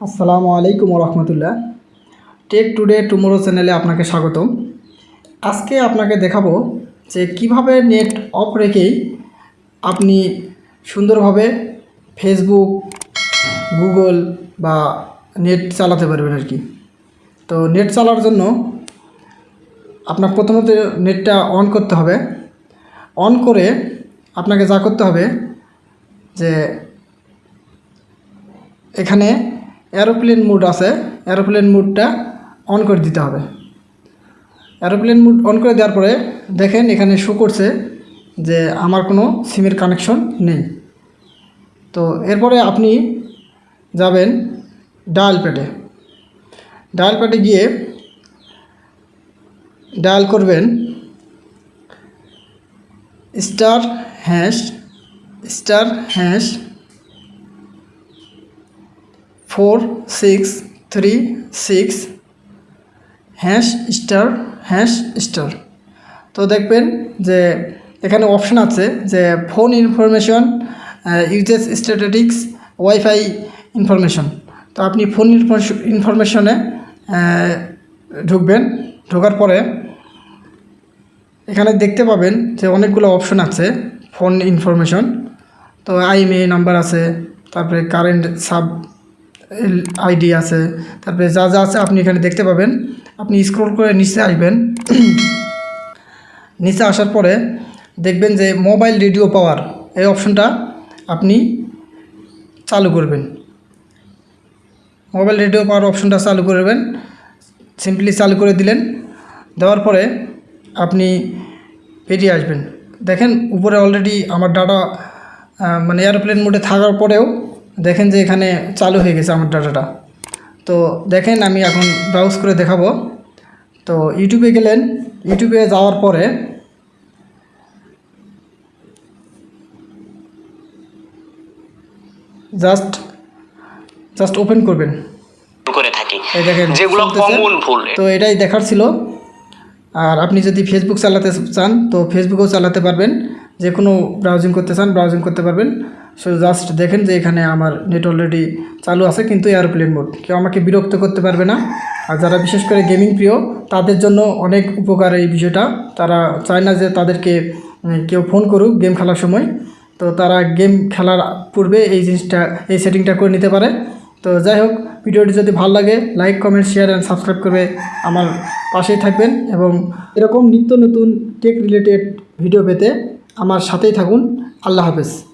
আসসালামু আলাইকুম রহমতুল্লাহ take today tomorrow চ্যানেলে আপনাকে স্বাগতম। আজকে আপনাকে দেখাবো যে কীভাবে নেট অফ রেখেই আপনি সুন্দরভাবে ফেসবুক, গুগল বা নেট চালাতে পারবেন আর কি। তো নেট চালার জন্য আপনার প্রথমত নেটটা অন করতে হবে। অন করে আপনাকে যা করতে হবে যে এখানে এরোপ্লেন মুড আছে। এরোপ্লেন মুডটা অন করে দিতে হবে। এরোপ্লেন মুড অন করে দেওয়ার পরে দেখেন এখানে শো করছে যে আমার কোনো সিমের কানেকশন নেই। তো এরপরে আপনি যাবেন ডায়াল প্যাডে ডায়াল প্যাডে গিয়ে ডায়াল করবেন star hash star hash four six three six hash star hash star. তো দেখবেন যে এখানে অপশন আছে যে phone information usages statistics wifi information তো আপনি ফোন ইনফরমেশনে ঢুকবেন। ঢোকার পরে এখানে দেখতে পাবেন যে অনেকগুলো অপশন আছে ফোন ইনফরমেশন তো আইএমএ নাম্বার আছে, তারপরে কারেন্ট সাব আইডি আছে। তারপরে যা যা আছে আপনি এখানে দেখতে পাবেন। আপনি স্ক্রল করে নিচে আসবেন। নিচে আসার পরে দেখবেন যে মোবাইল রেডিও পাওয়ার এই অপশনটা আপনি চালু করবেন। মোবাইল রেডিও পাওয়ার অপশনটা চালু করবেন। সিম্পলি চালু করে দিলেন। দেওয়ার পরে আপনি বেরিয়ে আসবেন। দেখেন উপরে অলরেডি আমার ডাটা মানে এয়ারপ্লেন মোডে থাকার পরেও দেখেন যে এখানে চালু হয়ে গেছে আমার ডাটাটা। তো দেখেন আমি এখন ব্রাউজ করে দেখাবো। তো ইউটিউবে গেলেন। ইউটিউবে যাওয়ার পরে জাস্ট জাস্ট ওপেন করবেন। করে থাকি। দেখেন যেগুলো কমন ভুল। তো এটাই দেখার ছিল। আর আপনি যদি ফেসবুক চালাতে চান তো ফেসবুকও চালাতে পারবেন। যে কোনো ব্রাউজিং করতে চান ব্রাউজিং করতে পারবেন। সো জাস্ট দেখেন যে এখানে আমার নেট অলরেডি চালু আছে, কিন্তু এয়ারপ্লেন মোড কেউ আমাকে বিরক্ত করতে পারবে না। আর যারা বিশেষ করে গেমিং প্রিয়, তাদের জন্য অনেক উপকার এই বিষয়টা। তারা চায় না যে তাদেরকে কেউ ফোন করুক গেম খেলার সময়। তো তারা গেম খেলার পূর্বে এই জিনিসটা, এই সেটিংটা করে নিতে পারে। তো যাই হোক, ভিডিওটি যদি ভালো লাগে like comment share and subscribe করে আমার পাশেই থাকবেন এবং এরকম নিত্য নতুন টেক রিলেটেড ভিডিও পেতে আমার সাথেই থাকুন। আল্লাহ হাফেজ।